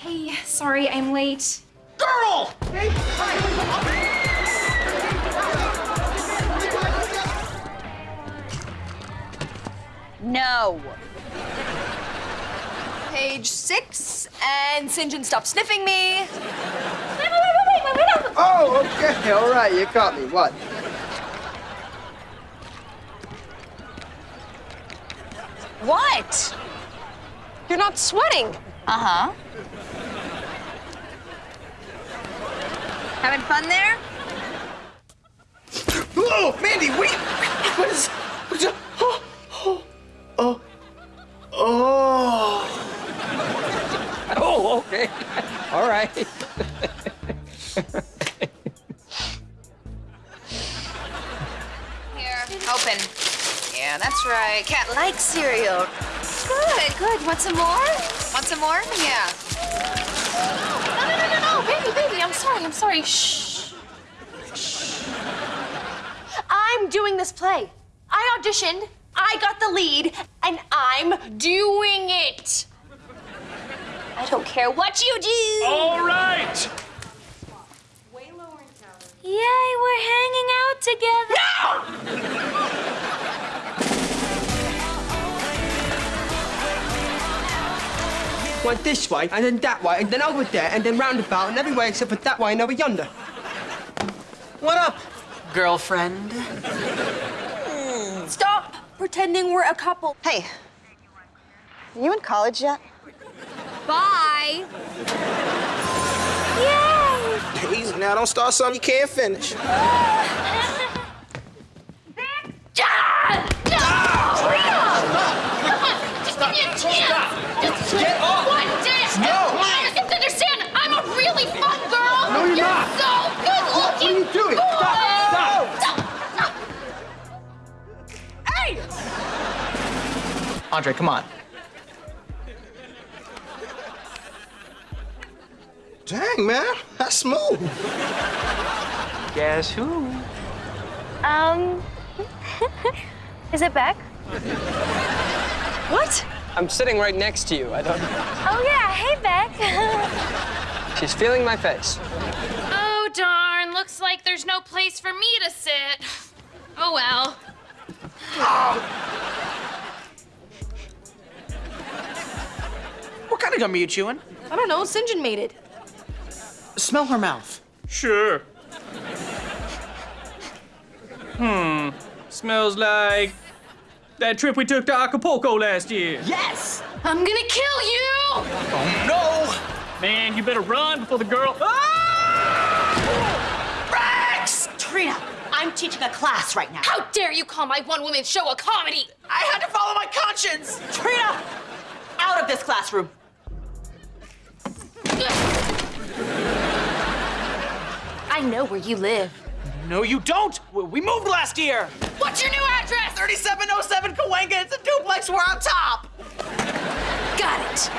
Hey, sorry, I'm late. Girl! No. Page six, and Sinjin stop sniffing me. Wait, wait, wait, wait, wait! Oh, okay, all right, you caught me. What? What? You're not sweating. Uh-huh. Having fun there? Oh, Mandy, wait! What is... What's up? Oh, oh, oh, oh. Oh, okay. All right. Here, open. Yeah, that's right. Cat likes cereal. Good, good. Want some more? Want some more? Yeah. Sorry, I'm. Shh. I'm doing this play. I auditioned, I got the lead, and I'm doing it. I don't care what you do. All right! Yay, we're hanging out together. Went this way, and then that way, and then over there, and then roundabout, and every way except for that way and over yonder. What up, girlfriend? Hmm, stop pretending we're a couple. Hey, you in college yet? Bye. Easy now, don't start something you can't finish. Just ah! ah! give me a chance. Just Get off! one dance. No. Come on, you have to understand, I'm a really fun girl. No, you're not. so good looking. What are you doing? Stop! Stop, stop! Hey! Andre, come on. Dang, man, that's smooth. Guess who? Um, is it Beck? What? I'm sitting right next to you. I don't. Oh yeah, hey Beck. She's feeling my face. Oh, darn. Looks like there's no place for me to sit. Oh, well. What kind of gum are you chewing? I don't know, Sinjin made it. Smell her mouth. Sure. Hmm. Smells like that trip we took to Acapulco last year. Yes! I'm gonna kill you. Oh no! Man, you better run before the girl. Ah! Rex! Trina, I'm teaching a class right now. How dare you call my one-woman show a comedy? I had to follow my conscience! Trina, out of this classroom. I know where you live. No, you don't! We- We moved last year! What's your new address? 3707 Cahuenga, it's a duplex, we're on top! Got it.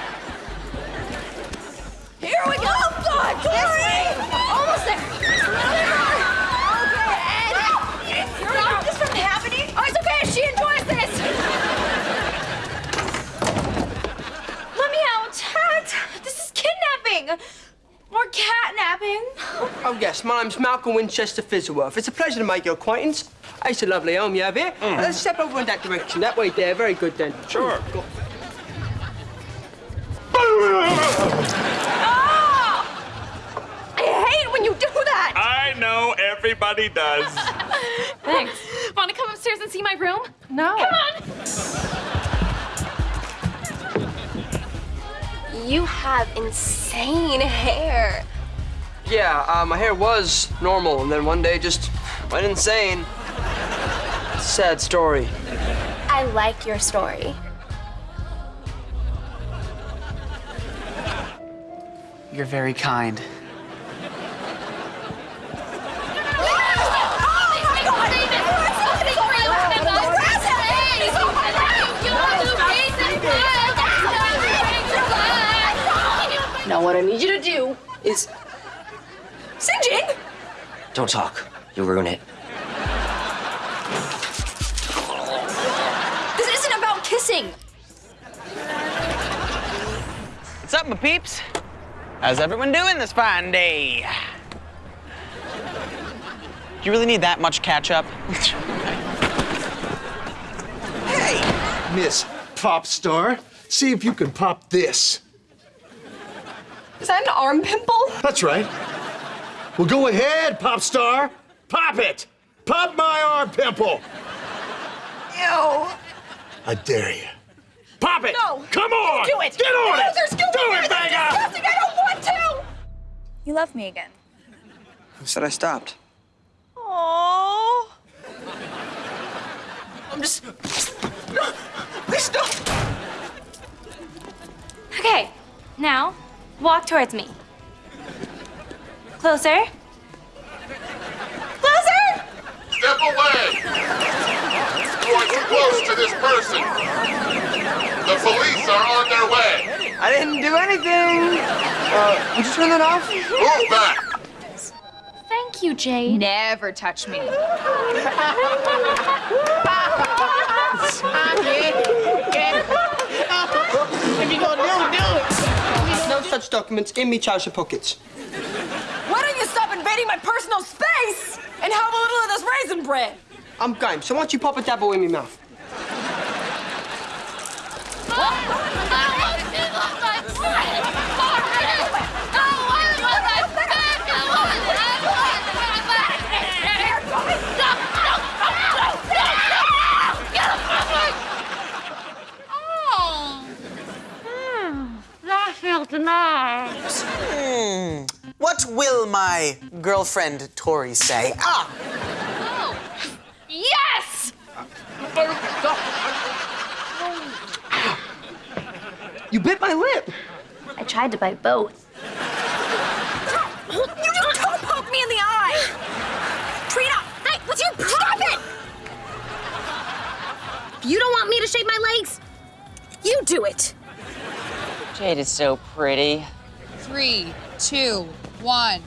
Here we go. Oh God, Tori! Almost there. Okay, and stop this from happening. Oh, it's okay. She enjoys this. Let me out. Cat. This is kidnapping. Or catnapping. Oh, yes, my name's Malcolm Winchester Fizzleworth. It's a pleasure to make your acquaintance. It's a lovely home you have here. Uh, let's step over in that direction. That way there. Very good, then. Sure. Go. I hate when you do that. I know everybody does. Thanks. Want to come upstairs and see my room? No. Come on. You have insane hair. Yeah, uh, my hair was normal, and then one day just went insane. Sad story. I like your story. You're very kind. Now what I need you to do is Sinjin. Don't talk. You'll ruin it. This isn't about kissing. What's up, my peeps? How's everyone doing this fine day? Do you really need that much ketchup? Hey, Miss Pop Star, see if you can pop this. Is that an arm pimple? That's right. Well, go ahead, Pop Star. Pop it. Pop my arm pimple. Ew. I dare you. Pop it. No. Come on. Do it. Get on no, it. There's Do it, Vega. disgusting. I don't want to. You love me again. Who said I stopped? Aww. I'm just. No, please don't. Okay, now walk towards me. Closer. Closer! Step away! You are too close to this person. The police are on their way. I didn't do anything. Uh, would you turn that off? Move back. Thank you, Jade. Never touch me. If you gonna do, do it. No such documents in me trouser pockets. Why don't you stop invading my personal space and have a little of this raisin bread? I'm game, so why don't you pop a dabble in my mouth? That felt nice. Hmm. What will my girlfriend Tori say? Ah! Yes! You bit my lip. I tried to bite both. You just don't poke me in the eye! Trina! Hey, what's your Stop it! You don't want me to shave my legs? You do it! Jade is so pretty. Three, two, one.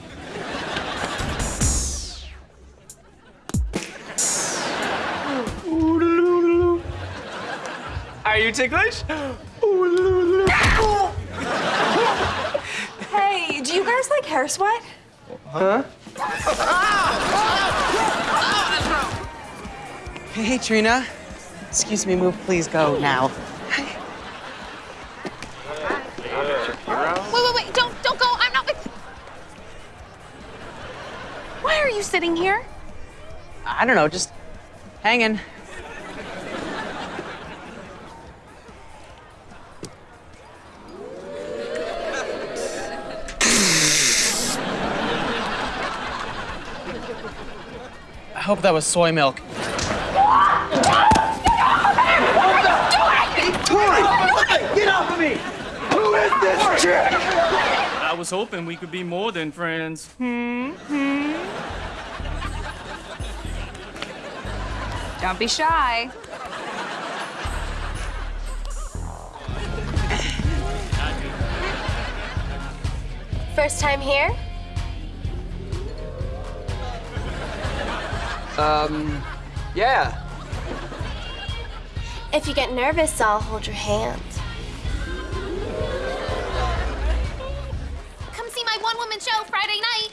Are you ticklish? Hey, do you guys like hair sweat? Huh? Hey, Trina. Excuse me, move, please go now. Wait, wait, wait! Don't, don't go! I'm not with. Why are you sitting here? I don't know, just hanging. Hope that was soy milk. Get off of me. Who is this chick? I was hoping we could be more than friends. Hmm? Hmm? Don't be shy. First time here? Um, yeah. If you get nervous, I'll hold your hand. Come see my one-woman show Friday night.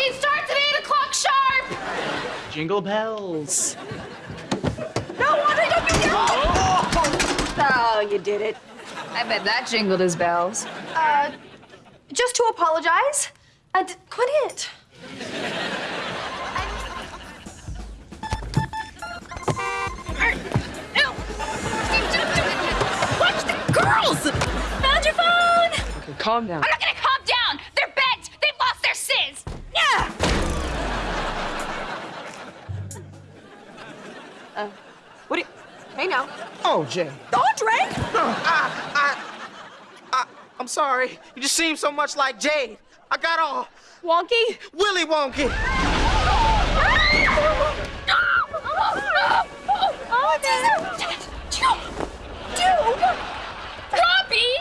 It starts at eight o'clock sharp. Jingle bells. No, Andre, don't be Oh, you did it. I bet that jingled his bells. Uh, just to apologize and quit it. Watch the girls! Found! Okay, calm down. I'm not gonna calm down! They're bent! They've lost their sizz! Yeah! Uh, What do you... Hey, now. Oh, Jade. Andre! I, I, I, I'm sorry. You just seem so much like Jade. I got all Wonky? Willy Wonky. Robbie!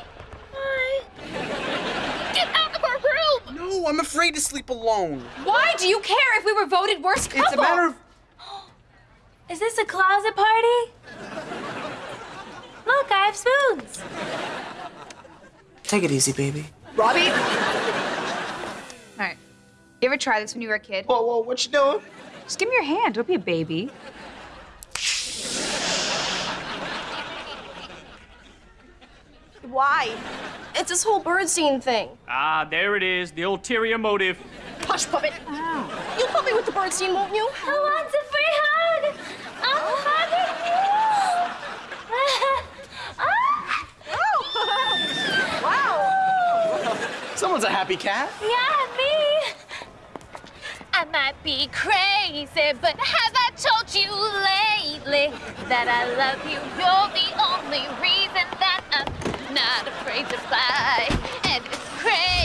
Get out of our room! No, I'm afraid to sleep alone. Why do you care if we were voted worst couple? It's a matter of. Is this a closet party? Look, I have spoons. Take it easy, baby. Robbie? All right. You ever try this when you were a kid? Whoa, whoa, what you doing? Just give me your hand. Don't be a baby. Why? It's this whole bird scene thing. Ah, there it is, the ulterior motive. Hush, puppet. You'll help me with the bird scene, won't you? I want a free hug. I'm hugging you. wow. Someone's a happy cat. Yeah, me might be crazy, but have I told you lately that I love you? You're the only reason that I'm not afraid to fly. And it's crazy.